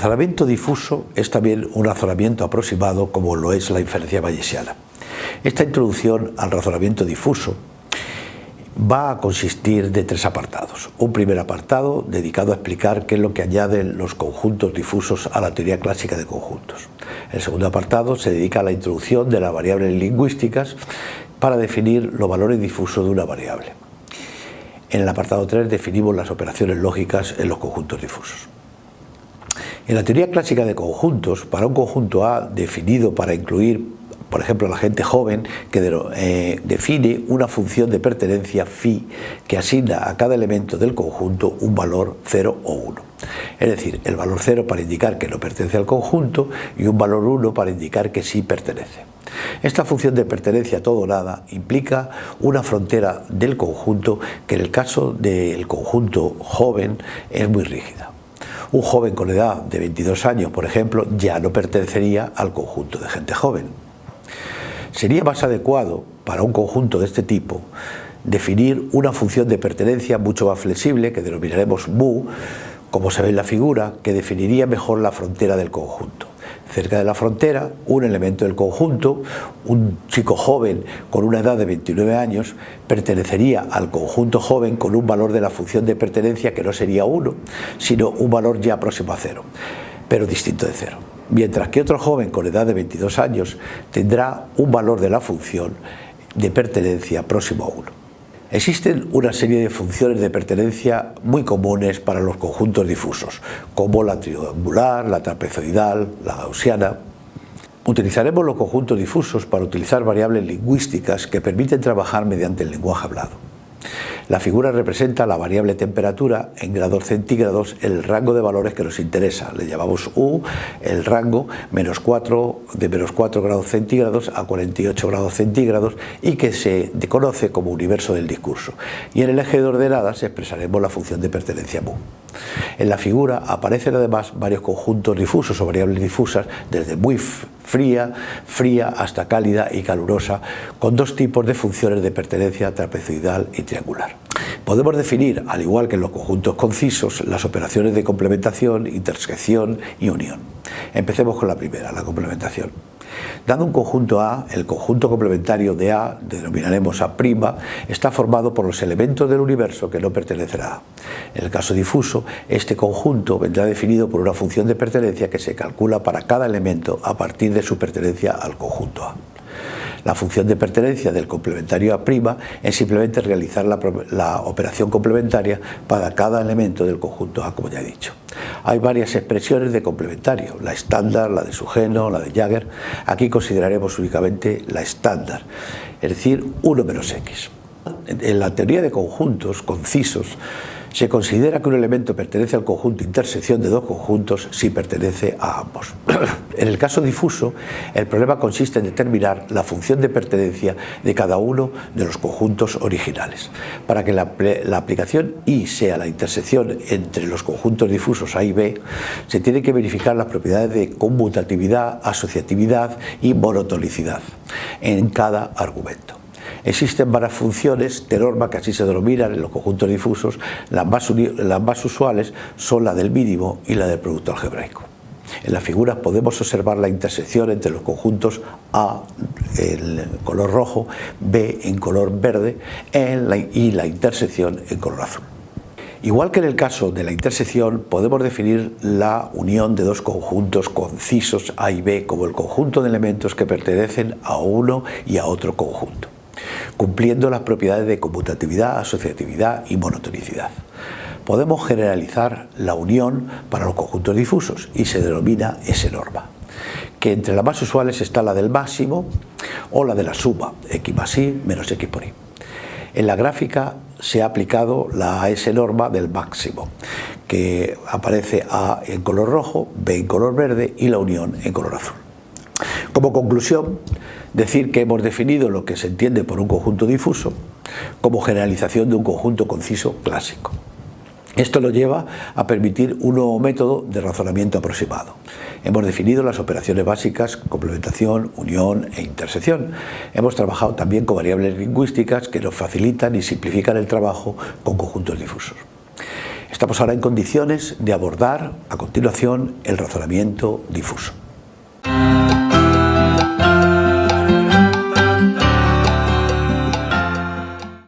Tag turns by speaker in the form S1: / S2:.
S1: razonamiento difuso es también un razonamiento aproximado como lo es la inferencia bayesiana. Esta introducción al razonamiento difuso va a consistir de tres apartados. Un primer apartado dedicado a explicar qué es lo que añaden los conjuntos difusos a la teoría clásica de conjuntos. El segundo apartado se dedica a la introducción de las variables lingüísticas para definir los valores difusos de una variable. En el apartado 3 definimos las operaciones lógicas en los conjuntos difusos. En la teoría clásica de conjuntos, para un conjunto A definido para incluir por ejemplo, la gente joven que eh, define una función de pertenencia phi que asigna a cada elemento del conjunto un valor 0 o 1. Es decir, el valor 0 para indicar que no pertenece al conjunto y un valor 1 para indicar que sí pertenece. Esta función de pertenencia todo o nada implica una frontera del conjunto que en el caso del conjunto joven es muy rígida. Un joven con edad de 22 años, por ejemplo, ya no pertenecería al conjunto de gente joven. Sería más adecuado para un conjunto de este tipo definir una función de pertenencia mucho más flexible que denominaremos mu, como se ve en la figura, que definiría mejor la frontera del conjunto. Cerca de la frontera, un elemento del conjunto, un chico joven con una edad de 29 años, pertenecería al conjunto joven con un valor de la función de pertenencia que no sería 1, sino un valor ya próximo a 0, pero distinto de 0 mientras que otro joven con edad de 22 años tendrá un valor de la función de pertenencia próximo a 1. Existen una serie de funciones de pertenencia muy comunes para los conjuntos difusos, como la triangular, la trapezoidal, la gaussiana. Utilizaremos los conjuntos difusos para utilizar variables lingüísticas que permiten trabajar mediante el lenguaje hablado. La figura representa la variable temperatura en grados centígrados en el rango de valores que nos interesa. Le llamamos U, el rango menos 4, de menos 4 grados centígrados a 48 grados centígrados y que se conoce como universo del discurso. Y en el eje de ordenadas expresaremos la función de pertenencia mu. En la figura aparecen además varios conjuntos difusos o variables difusas desde muy fría, fría hasta cálida y calurosa, con dos tipos de funciones de pertenencia trapezoidal y triangular. Podemos definir, al igual que en los conjuntos concisos, las operaciones de complementación, intersección y unión. Empecemos con la primera, la complementación. Dando un conjunto A, el conjunto complementario de A, denominaremos A', está formado por los elementos del universo que no pertenecen a A. En el caso difuso, este conjunto vendrá definido por una función de pertenencia que se calcula para cada elemento a partir de su pertenencia al conjunto A. La función de pertenencia del complementario A' es simplemente realizar la, operación complementaria para cada elemento del conjunto A, como ya he dicho. Hay varias expresiones de complementario, la estándar, la de Sugeno, la de Jagger. Aquí consideraremos únicamente la estándar, es decir, 1 menos x. En la teoría de conjuntos concisos, se considera que un elemento pertenece al conjunto intersección de dos conjuntos si pertenece a ambos. en el caso difuso, el problema consiste en determinar la función de pertenencia de cada uno de los conjuntos originales. Para que la, aplicación I sea la intersección entre los conjuntos difusos A y B, se tiene que verificar las propiedades de conmutatividad, asociatividad y monotonicidad en cada argumento. Existen varias funciones de norma que así se denominan en los conjuntos difusos, las más, usuales son la del mínimo y la del producto algebraico. En las figuras podemos observar la intersección entre los conjuntos A en color rojo, B en color verde y la intersección en color azul. Igual que en el caso de la intersección, podemos definir la unión de dos conjuntos concisos A y B como el conjunto de elementos que pertenecen a uno y a otro conjunto cumpliendo las propiedades de conmutatividad, asociatividad y monotonicidad. Podemos generalizar la unión para los conjuntos difusos y se denomina S-norma, que entre las más usuales está la del máximo o la de la suma, x más y menos x por y. En la gráfica se ha aplicado la S-norma del máximo, que aparece A en color rojo, B en color verde y la unión en color azul. Como conclusión, decir que hemos definido lo que se entiende por un conjunto difuso como generalización de un conjunto conciso clásico. Esto lo lleva a permitir un nuevo método de razonamiento aproximado. Hemos definido las operaciones básicas, complementación, unión e intersección. Hemos trabajado también con variables lingüísticas que nos facilitan y simplifican el trabajo con conjuntos difusos. Estamos ahora en condiciones de abordar a continuación el razonamiento difuso.